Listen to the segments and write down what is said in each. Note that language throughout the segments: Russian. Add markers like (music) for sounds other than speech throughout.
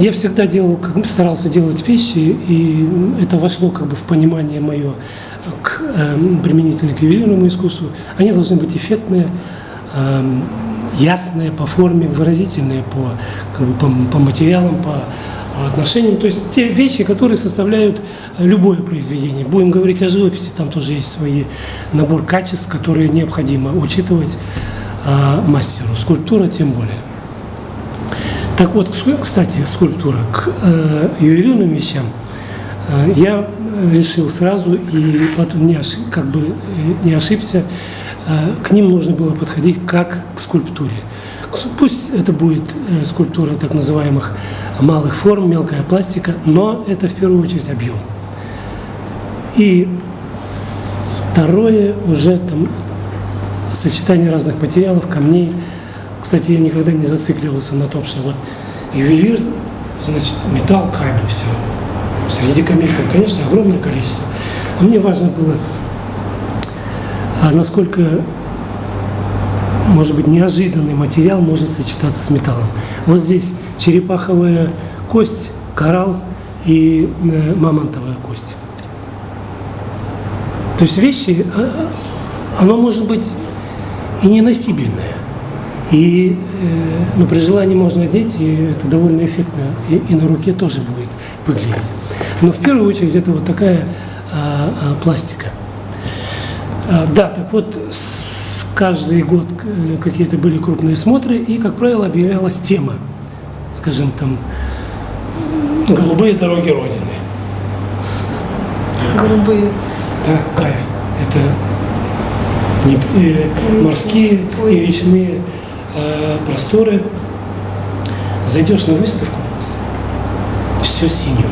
Я всегда делал, как, старался делать вещи, и это вошло как бы в понимание мое к, э, применительно к ювелирному искусству. Они должны быть эффектные, э, ясные по форме, выразительные по, как бы, по, по материалам, по отношениям. То есть те вещи, которые составляют любое произведение. Будем говорить о живописи, там тоже есть свой набор качеств, которые необходимо учитывать э, мастеру. Скульптура тем более. Так вот, кстати, скульптура к э, ювелирным вещам э, я решил сразу и потом не ошиб, как бы э, не ошибся. Э, к ним нужно было подходить как к скульптуре. Пусть это будет э, скульптура так называемых малых форм, мелкая пластика, но это в первую очередь объем. И второе уже там сочетание разных материалов, камней – кстати, я никогда не зацикливался на том, что вот ювелир, значит, металл, камень, все. Среди камней, конечно, огромное количество. А мне важно было, а насколько, может быть, неожиданный материал может сочетаться с металлом. Вот здесь черепаховая кость, коралл и э, мамонтовая кость. То есть вещи, а, оно может быть и неносибельное. И э, ну, при желании можно одеть, и это довольно эффектно, и, и на руке тоже будет выглядеть. Но в первую очередь это вот такая а, а, пластика. А, да, так вот, с, каждый год э, какие-то были крупные смотры, и, как правило, объявлялась тема, скажем, там, «Голубые дороги Родины». Голубые. Да, кайф. Это не, э, морские и речные Э, просторы, зайдешь на выставку, все синее,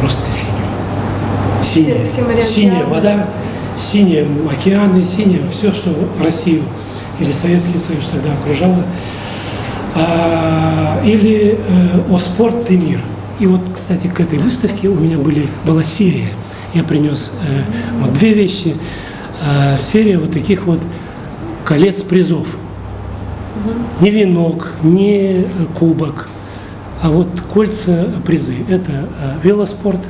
просто синее. Синяя, синяя вода, синие океаны, синее все, что Россию или Советский Союз тогда окружало. А, или э, «О спорт и мир». И вот, кстати, к этой выставке у меня были, была серия. Я принес э, вот две вещи. Э, серия вот таких вот колец призов – не венок, не кубок, а вот кольца призы. Это э, велоспорт.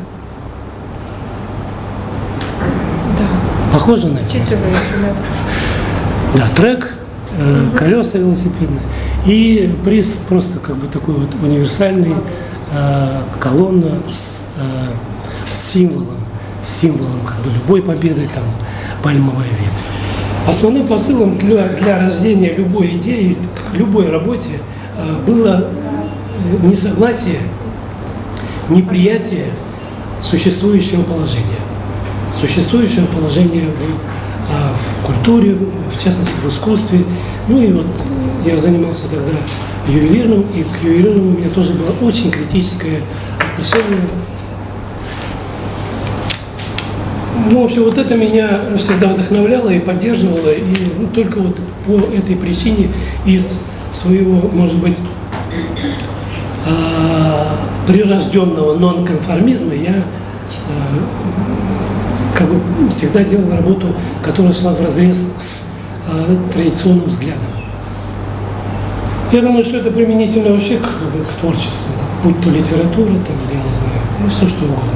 Да. Похоже на это? Да. (laughs) Да, трек, угу. колеса велосипедные. И приз просто как бы такой вот универсальный, э, колонна с, с символом, с символом как бы любой победы, там, пальмовая ветвь. Основным посылом для, для рождения любой идеи, любой работе э, было э, несогласие, неприятие существующего положения. Существующего положения в, а, в культуре, в частности в искусстве. Ну и вот я занимался тогда ювелирным, и к ювелирному у меня тоже было очень критическое отношение Ну, в общем, вот это меня всегда вдохновляло и поддерживало, и ну, только вот по этой причине из своего, может быть, а, прирожденного нонконформизма я а, как бы всегда делал работу, которая шла в разрез с а, традиционным взглядом. Я думаю, что это применительно вообще к, к творчеству, будь то литература, там, я не знаю, ну, все что угодно.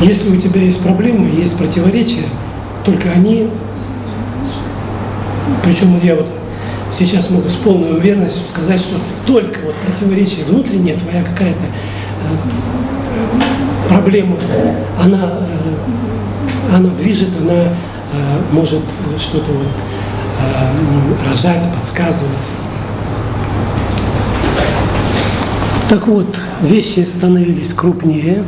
Если у тебя есть проблемы, есть противоречия, только они, причем я вот сейчас могу с полной уверенностью сказать, что только вот противоречие внутреннее, твоя какая-то э, проблема, она, э, она движет, она э, может что-то вот рожать, подсказывать. Так вот, вещи становились крупнее,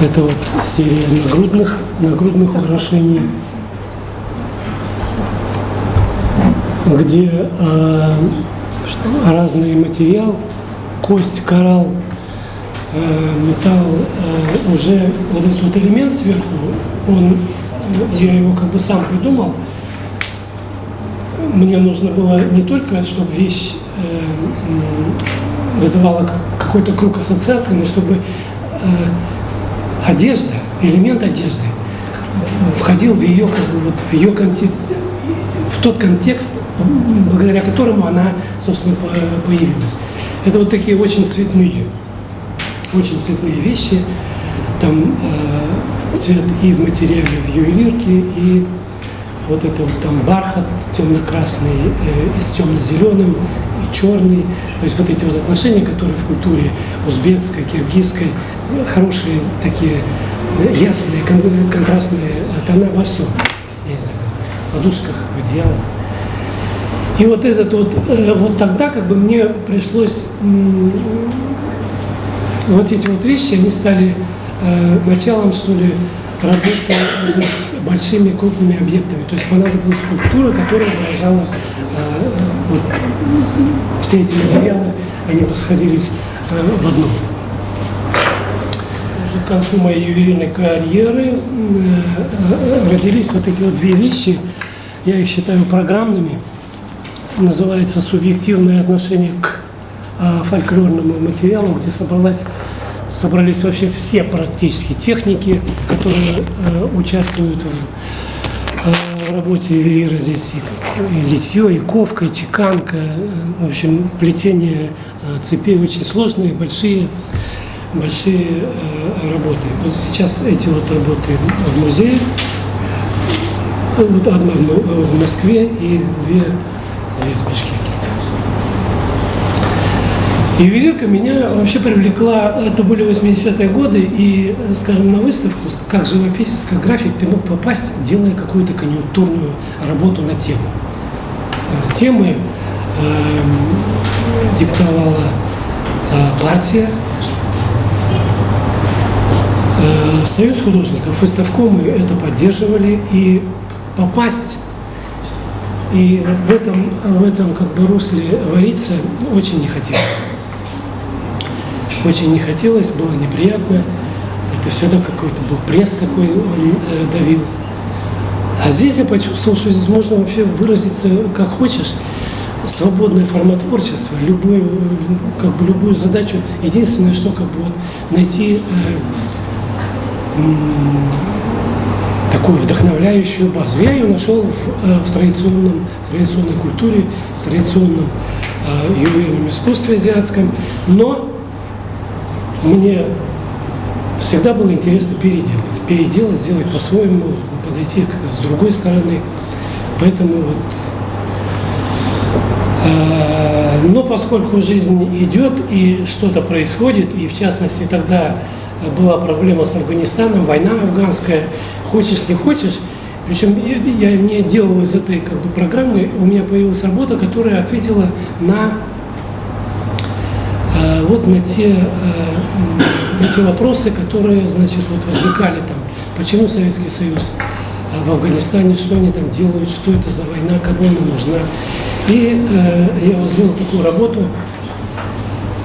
это вот серия нагрудных, нагрудных украшений, где э, разный материал, кость, коралл, э, металл, э, уже вот этот вот элемент сверху, он, я его как бы сам придумал. Мне нужно было не только, чтобы вещь э, вызывала какой-то круг ассоциаций, но чтобы э, одежда, элемент одежды входил в ее, как бы, вот, в ее в тот контекст, благодаря которому она, собственно, появилась. Это вот такие очень цветные, очень цветные вещи. Там э, цвет и в материале, в ювелирке, и вот это вот там бархат темно-красный э, с темно-зеленым, и черный. То есть вот эти вот отношения, которые в культуре узбекской, киргизской, хорошие такие ясные, кон- контрастные тона во всем. Знаю, в подушках, в одеялах. И вот этот вот, э, вот тогда как бы мне пришлось вот эти вот вещи, они стали э, началом, что ли, работы с большими крупными объектами. То есть понадобилась скульптура, которая выражала э, вот все эти материалы, они бы сходились э, в одном. К концу моей ювелирной карьеры э, э, родились вот эти вот две вещи, я их считаю программными, называется «Субъективное отношение к фольклорному материалу», где собралась, собрались вообще все практически техники, которые участвуют в, в работе ювелира. Здесь и, и литье, и ковка, и чеканка, в общем, плетение э, цепей очень сложные, большие, большие э, работы. Вот сейчас эти вот работы в музее, вот одна в Москве и две здесь, в Бишкеке. Ювелирка меня вообще привлекла, это были 80-е годы, и, э, скажем, на выставку, как живописец, как график, ты мог попасть, делая какую-то конъюнктурную работу на тему. Э, Темы эм, диктовала э, партия, Э, Союз художников, выставкомы это поддерживали, и попасть и в этом, в этом как бы русле вариться очень не хотелось. Очень не хотелось, было неприятно. Это всегда какой-то был пресс такой, он э, давил. А здесь я почувствовал, что здесь можно вообще выразиться как хочешь. Свободная форма творчества, любую, э, как бы любую задачу. Единственное, что как бы вот найти э, такую вдохновляющую базу. Я ее нашел в, э, в традиционном, традиционной культуре, в традиционном э, ювелирном искусстве азиатском, но мне всегда было интересно переделать, переделать, сделать по-своему, подойти с другой стороны. Поэтому вот э, но поскольку жизнь идет и что-то происходит, и в частности тогда была проблема с Афганистаном, война афганская, хочешь не хочешь, причем я не делал из этой как бы, программы, у меня появилась работа, которая ответила на вот на те, э, на те вопросы, которые, значит, вот возникали там, почему Советский Союз э, в Афганистане, что они там делают, что это за война, кому она нужна. И э, я сделал такую работу,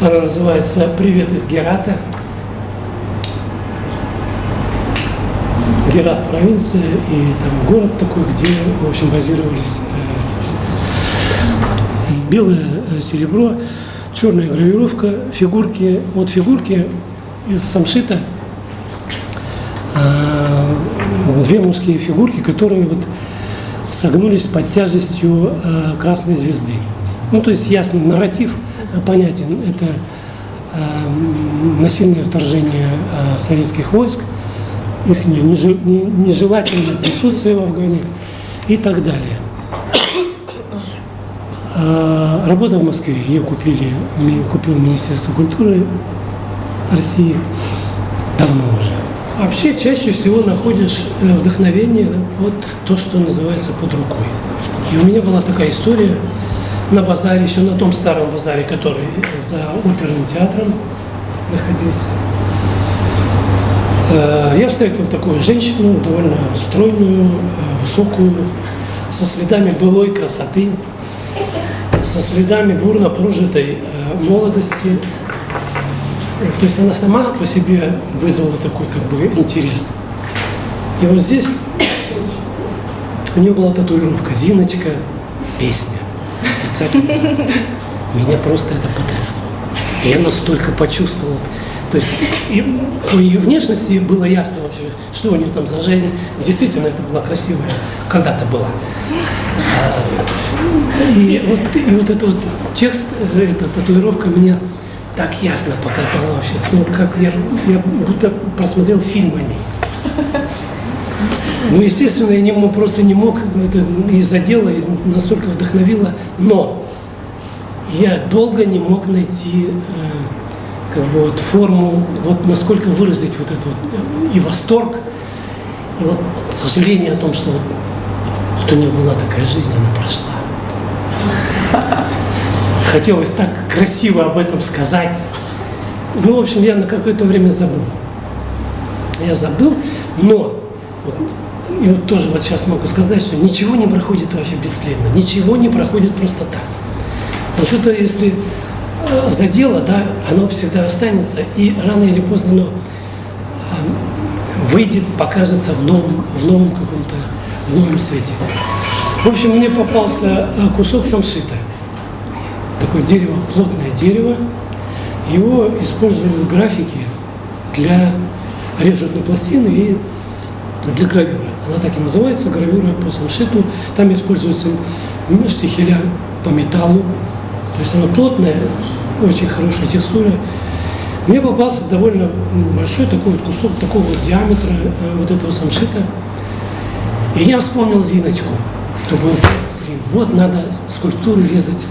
она называется «Привет из Герата». Герат провинция и там город такой, где, в общем, базировались белое серебро, черная гравировка, фигурки, вот фигурки из самшита, э, две мужские фигурки, которые вот согнулись под тяжестью э, красной звезды. Ну, то есть ясно, нарратив э, понятен. Это насильное вторжение советских войск, их нежелательное присутствие в Афгане и так далее. А, Работа в Москве, ее купили, купил Министерство культуры России давно уже. Вообще чаще всего находишь э, вдохновение вот то, что называется под рукой. И у меня была такая история на базаре, еще на том старом базаре, который за оперным театром находился. Э, Я встретил такую женщину, довольно стройную, э, высокую, со следами былой красоты, со следами бурно прожитой э, молодости. Э, То есть она сама по себе вызвала такой как бы интерес. И вот здесь у нее была татуировка «Зиночка, песня». Меня просто это потрясло. Я настолько почувствовал. То есть и по ее внешности было ясно вообще, что у нее там за жизнь. Действительно, это была красивая, когда-то была. А, И вот, и вот этот вот текст, э, эта татуировка мне так ясно показала вообще. Ну, вот как я, я будто просмотрел фильм о ней. Ну, естественно, я не просто не мог, это из-за дела и настолько вдохновило, но я долго не мог найти э, как бы вот форму, вот насколько выразить вот это вот э, и восторг, и вот сожаление о том, что вот, вот у нее была такая жизнь, она прошла. Хотелось так красиво об этом сказать. Ну, в общем, я на какое-то время забыл. Я забыл, но вот, и вот тоже вот сейчас могу сказать, что ничего не проходит вообще бесследно, ничего не проходит просто так. Но что-то, если задело, да, оно всегда останется, и рано или поздно оно э, выйдет, покажется в новом, в новом каком-то, в новом свете. В общем, мне попался э, кусок самшита. Такое дерево, плотное дерево. Его используют в графике для режут на пластины и для гравюры. Она так и называется, гравюра по самшиту. Там используются штихеля по металлу. То есть она плотная, очень хорошая текстура. Мне попался довольно большой такой вот кусок такого вот диаметра э, вот этого самшита. И я вспомнил Зиночку. Думаю, блин, вот надо скульптуру резать,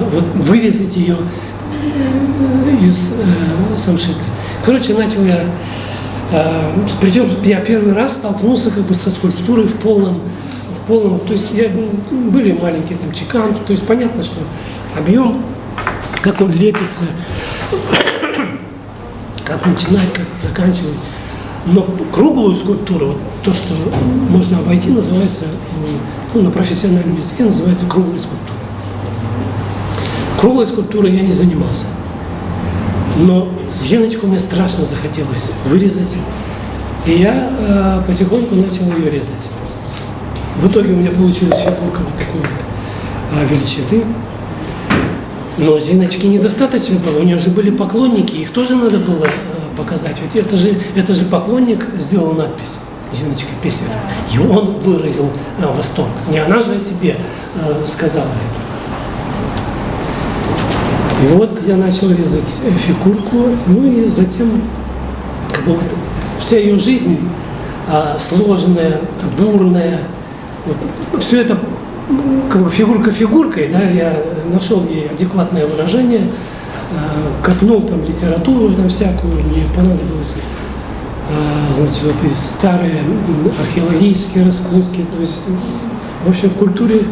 э, вот вырезать ее э, из э, самшита. Короче, начал я а, Причем я первый раз столкнулся как бы со скульптурой в полном, в полном, то есть я, ну, были маленькие там чеканки, то есть понятно, что объем, как он лепится, как начинать, как заканчивать. Но круглую скульптуру, вот то, что можно обойти, называется, ну, на профессиональном языке называется круглой скульптурой. Круглой скульптурой я не занимался. Но Зиночку мне страшно захотелось вырезать. И я э, потихоньку начал ее резать. В итоге у меня получилась фигурка вот такой вот э, величины. Но Зиночки недостаточно было, у нее же были поклонники, их тоже надо было э, показать. Ведь это же, это же поклонник сделал надпись Зиночка Песеров. И он выразил э, восторг. Не она же о себе э, сказала это. И вот я начал резать фигурку, ну и затем как бы, вот, вся ее жизнь а, сложная, бурная, вот, все это как бы фигурка фигуркой, да, я нашел ей адекватное выражение, а, копнул там литературу там всякую, мне понадобилось а, значит, вот и старые археологические раскопки, то есть, в общем, в культуре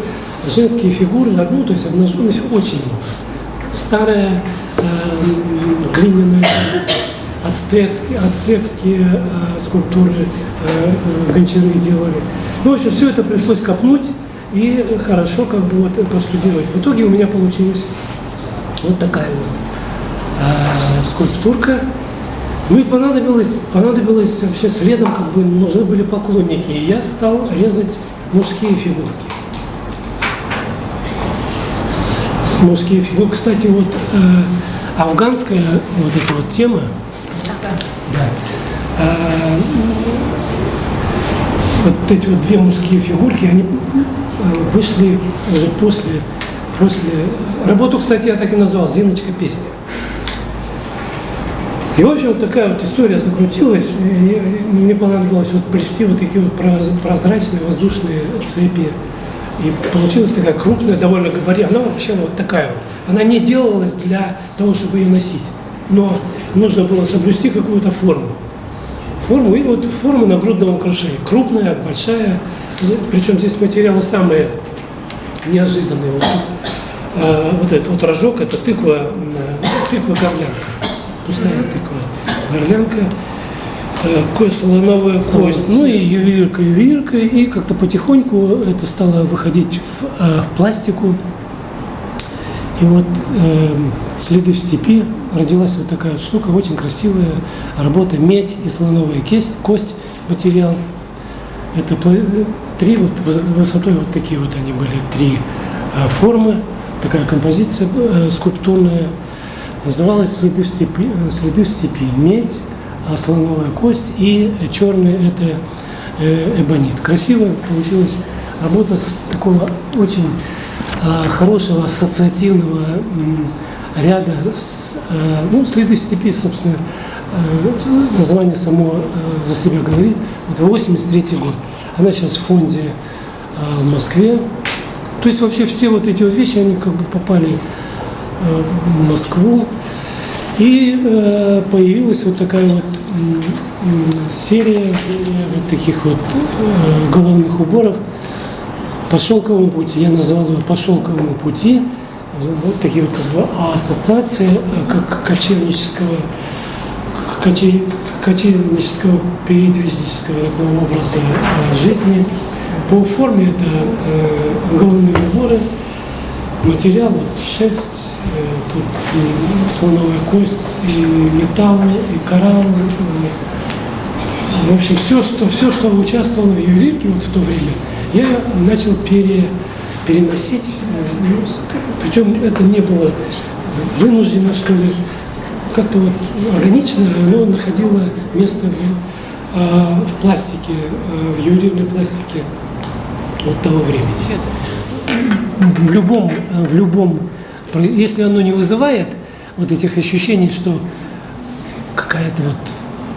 женские фигуры, ну, то есть обнаженных очень старая э, глиняная ацтекские, ацтекские э, скульптуры э, э, гончары делали. Ну, в общем, все это пришлось копнуть и хорошо как бы вот проштудировать. В итоге у меня получилась вот такая вот э, скульптурка. Ну и понадобилось, понадобилось вообще следом, как бы нужны были поклонники. И я стал резать мужские фигурки. мужские фигуры. Кстати, вот э, афганская вот эта вот тема, да, э, вот эти вот две мужские фигурки, они вышли уже после, после... Работу, кстати, я так и назвал «Зиночка песня». И, в общем, такая вот история закрутилась, и мне понадобилось вот плести вот такие вот прозрачные воздушные цепи, и получилась такая крупная, довольно габарит. Она вообще вот такая вот. Она не делалась для того, чтобы ее носить. Но нужно было соблюсти какую-то форму. Форму, и вот форма нагрудного украшения. Крупная, большая. Причем здесь материалы самые неожиданные. Вот, а, вот этот вот рожок, это тыква, тыква-горлянка. Пустая тыква. Горлянка такая слоновая кость. Ну и ювелирка, ювелирка, и как-то потихоньку это стало выходить в, э, в пластику. И вот э, «Следы в степи» родилась вот такая вот штука, очень красивая работа, медь и слоновая кость, кость материал. Это три, вот высотой вот такие вот они были, три э, формы, такая композиция э, скульптурная. Называлась «Следы в степи», «Следы в степи». Медь, а слоновая кость, и черный это э, эбонит. Красиво получилась работа с такого очень а, хорошего ассоциативного ряда, с, э, ну, следы в степи, собственно, э, название само э, за себя говорит. Вот 83 год. Она сейчас в фонде в Москве. То есть вообще все вот эти вот вещи, они как бы попали в Москву. И появилась вот такая вот серия вот таких вот головных уборов по шелковому пути. Я назвал ее по шелковому пути. Вот такие как бы ассоциации э, как кочевнического коче- кочевнического передвижнического такого образа э, жизни. По форме это э, головные уборы, материал, вот шерсть, тут и слоновая кость, и металл, и коралл. э, В общем, все, что, все, что участвовало в ювелирке вот в то время, я начал пере, переносить. э, ну, причем это не было вынуждено, что ли, как-то вот органично, оно находило место в, а, в пластике, а, в ювелирной пластике вот того времени. В любом, э, в любом, если оно не вызывает вот этих ощущений, что какая-то вот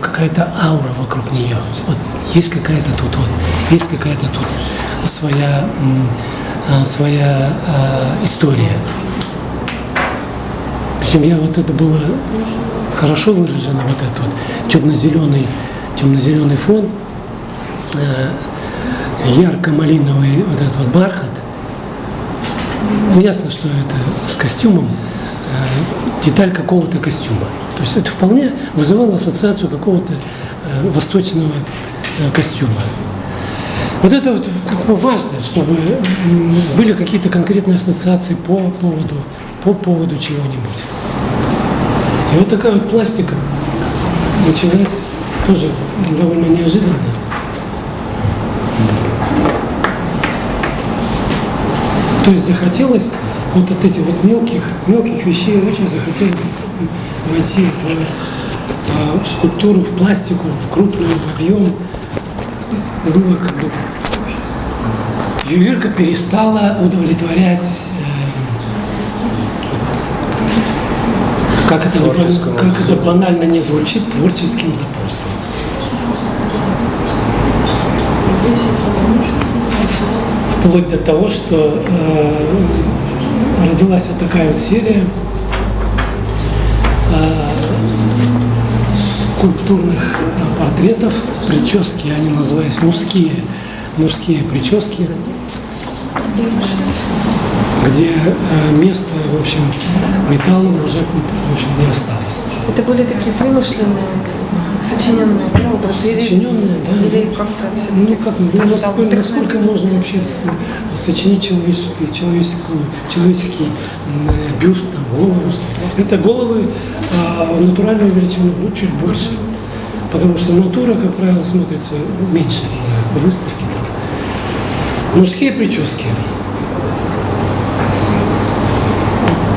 какая-то аура вокруг нее, вот есть какая-то тут вот, есть какая-то тут своя своя а, история. Причем я вот это было хорошо выражено, вот этот вот темно-зеленый, темно-зеленый фон, э, ярко-малиновый вот этот вот бархат. Ну, ясно, что это с костюмом, э, деталь какого-то костюма. То есть это вполне вызывало ассоциацию какого-то э, восточного э, костюма. Вот это вот важно, чтобы были какие-то конкретные ассоциации по поводу, по поводу чего-нибудь. И вот такая вот пластика началась тоже довольно неожиданно. То есть захотелось вот от этих вот мелких, мелких вещей очень захотелось войти в, а, в скульптуру, в пластику, в крупную, в объем. Было как бы... Ювелирка перестала удовлетворять э, как это, как это банально не звучит, творческим запросом. Вплоть до того, что э, родилась вот такая вот серия э, скульптурных э, портретов, прически, они назывались мужские, мужские прически, где э, места, в общем, металлом уже в общем, не осталось. Это были такие вымышленные, сочиненные да, образы? Сочиненные, да. Или как-то Ну как, ну, насколько, насколько можно вообще сочинить человеческий, человеческую, человеческий э, бюст, там, голову? Это головы а, в натуральную величину, ну, чуть больше. Потому что натура, как правило, смотрится меньше на выставке. Там. Мужские прически.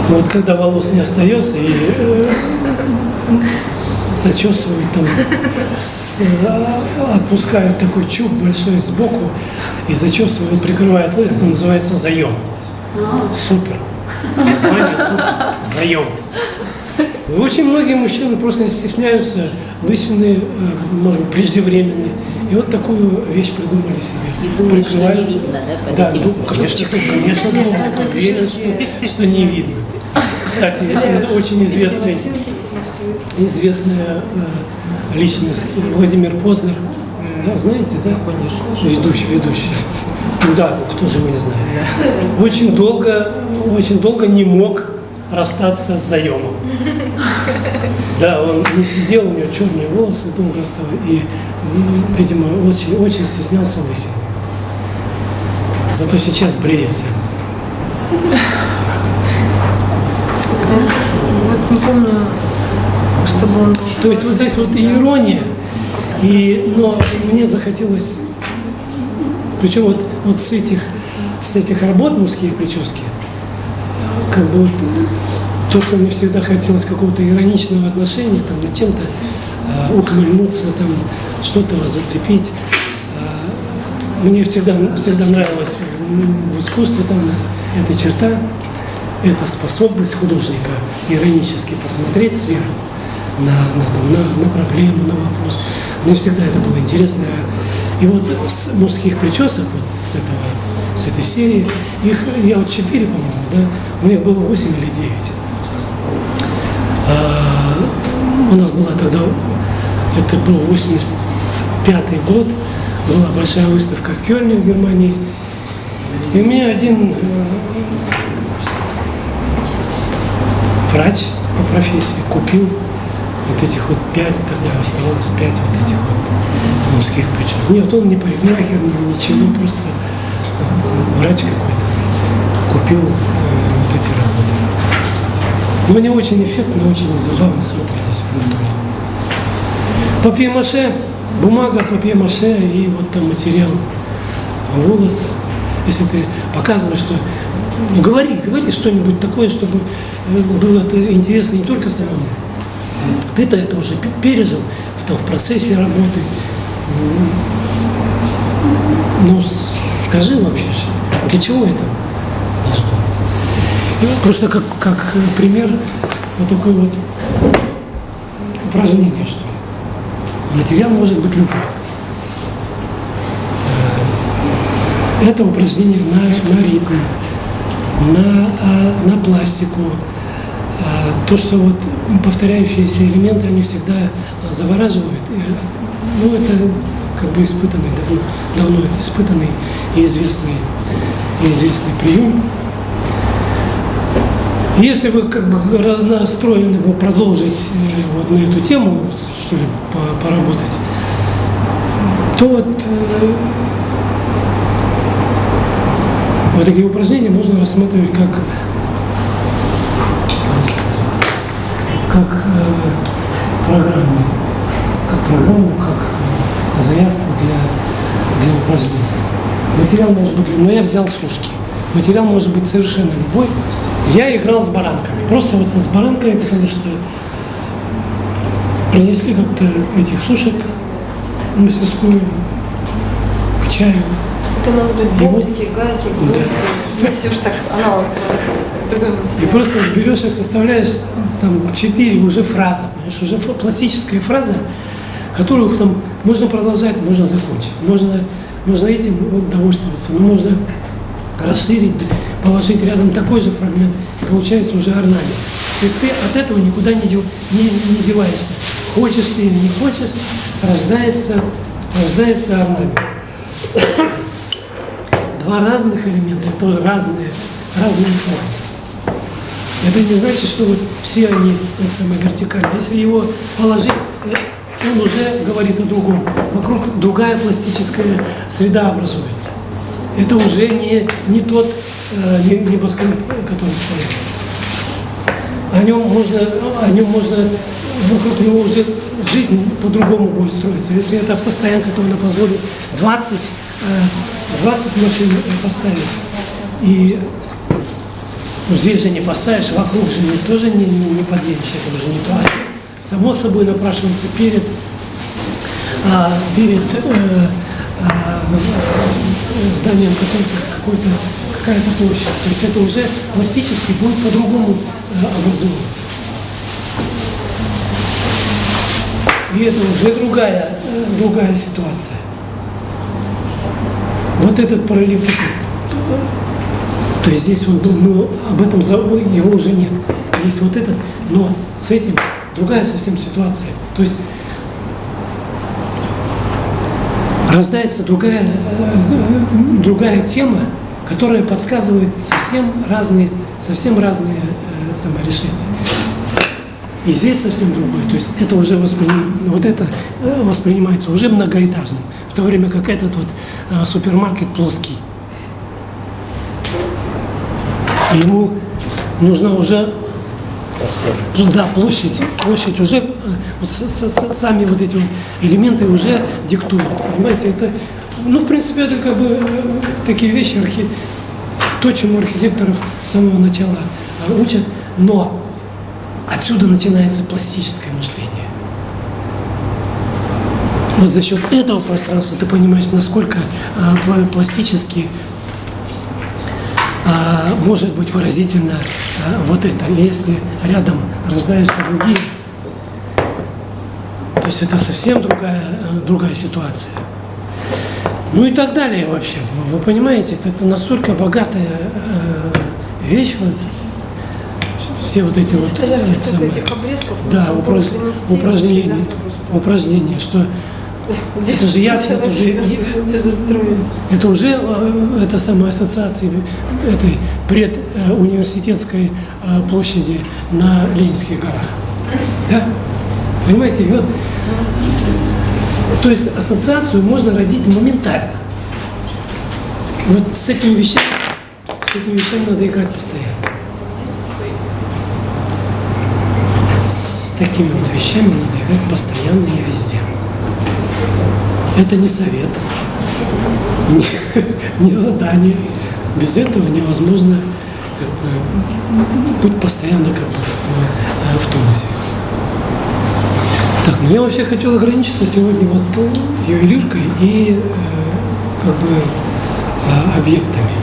Вот когда волос не остается и э, зачесывают там, с- а, отпускают такой чуб большой сбоку и зачесывают, прикрывают, это называется заем. Супер. Название супер. Заем. И Очень многие мужчины просто стесняются, лысины, э, может быть, преждевременные. И вот такую вещь придумали себе. думают, что Прикрывают- не видно, да, Да, ну, конечно, конечно, думают, уверен, что, что не видно. Кстати, очень известный, известная э, личность Владимир Познер. Да, знаете, да? Конечно. Ведущий, ведущий. Да, ну, кто же его не знает. Очень долго, очень долго не мог расстаться с заемом. Да, он не сидел, у него черные волосы долго оставались, и, видимо, очень, очень стеснялся лысин. Зато сейчас бреется. Вот не помню, чтобы он. То есть вот здесь вот и ирония, и, но мне захотелось, причем вот, вот с, этих, с этих работ мужские прически, как бы вот то, что мне всегда хотелось какого-то ироничного отношения, там, над чем-то э, ухмыльнуться, там, что-то зацепить. Э, мне всегда, всегда нравилось в, в искусстве там эта черта, это способность художника иронически посмотреть сверху на, на, там, на, на проблему, на вопрос. Мне всегда это было интересно. И вот с мужских причесок, вот с, этого, с этой серии, их я вот четыре, по-моему, да, у меня было 8 или 9. А, у нас была тогда, это был 85 год, была большая выставка в Кёльне в Германии. И у меня один э, врач по профессии купил вот этих вот пять, тогда оставалось пять вот этих вот мужских причесок. Нет, он не парикмахер, ничего, просто э, врач какой-то купил э, вот эти. Но они очень эффектно, очень забавно смотрелись в натуре. Папье-маше, бумага, папье-маше и вот там материал, волос. Если ты показываешь, что ну, говори, говори что-нибудь такое, чтобы э, было это интересно не только самому. Ты-то это уже пережил там, в процессе работы. Ну, скажи вообще, для чего это просто как, как пример вот такой вот упражнение, что. Материал может быть любой. Э, это упражнение на, на ритм, на, а, на пластику. А, то, что вот повторяющиеся элементы, они всегда завораживают. Ну, это как бы испытанный, давно, давно испытанный и известный, и известный прием. Если вы как бы настроены бы продолжить э, вот на эту тему, что ли, поработать, то вот э, вот такие упражнения можно рассматривать как, как э, программу, как программу, как заявку для, для упражнений. Материал может быть, но я взял сушки. Материал может быть совершенно любой. Я играл с баранками. Просто вот с баранками, потому что принесли как-то этих сушек в мастерскую к чаю. Это могут быть болтики, гайки, гвозди. Ж (laughs) так, она вот другой И просто берешь и составляешь там четыре уже фразы, понимаешь, уже пластическая фраза, которую там можно продолжать, можно закончить. Можно, можно этим вот, довольствоваться, но можно расширить, положить рядом такой же фрагмент, получается уже орнамент. То есть ты от этого никуда не, не, не деваешься. Хочешь ты или не хочешь, рождается, рождается орнамент два разных элемента, это разные, разные формы. Это не значит, что вот все они самые вертикальные. Если его положить, э, он уже говорит о другом. Вокруг другая пластическая среда образуется. Это уже не, не тот э, небоскреб, который стоит. О нем можно, о нем можно, вокруг него уже жизнь по-другому будет строиться. Если это автостоянка, то она позволит 20 20 машин поставить. И ну, здесь же не поставишь, вокруг же не, тоже не, не, не подъедешь, это уже не то. А само собой напрашивается перед, а, перед э, зданием какой-то какая-то площадь. То есть это уже пластически будет по-другому э, образовываться. И это уже другая, э, другая ситуация. Вот этот параллелепипед, то есть здесь он, ну, об этом его уже нет. Есть вот этот, но с этим другая совсем ситуация. То есть рождается другая, другая тема, которая подсказывает совсем разные, совсем разные э, саморешения. И здесь совсем другое. То есть это уже восприним... вот это э, воспринимается уже многоэтажным в то время как этот вот э, супермаркет плоский. Ему нужна уже да, площадь, площадь уже, э, вот с, с, с, сами вот эти элементы уже диктуют, понимаете, это, ну, в принципе, это как бы э, такие вещи, архи... то, чему архитекторов с самого начала учат, но отсюда начинается пластическое мышление. Вот за счет этого пространства ты понимаешь, насколько э, пластически э, а, может быть выразительно а, вот это. И если рядом рождаются другие, то есть это совсем другая, э, другая ситуация. Ну и так далее вообще. Вы понимаете, это настолько богатая э, вещь, вот, все вот эти вот Столько э, самые- этих обрезков. да, упраж- упражнения, упражнения, что это же ясно, это же, Все застроить. это уже э, это самая ассоциация этой предуниверситетской э, площади на Ленинских горах. Да? Понимаете, вот, то есть ассоциацию можно родить моментально. Вот с этими вещами, с этими вещами надо играть постоянно. С такими вот вещами надо играть постоянно и везде. Это не совет, не, не задание. Без этого невозможно как бы, быть постоянно как бы в, э, в тонусе. Так, ну я вообще хотел ограничиться сегодня вот ювелиркой и э, как бы э, объектами.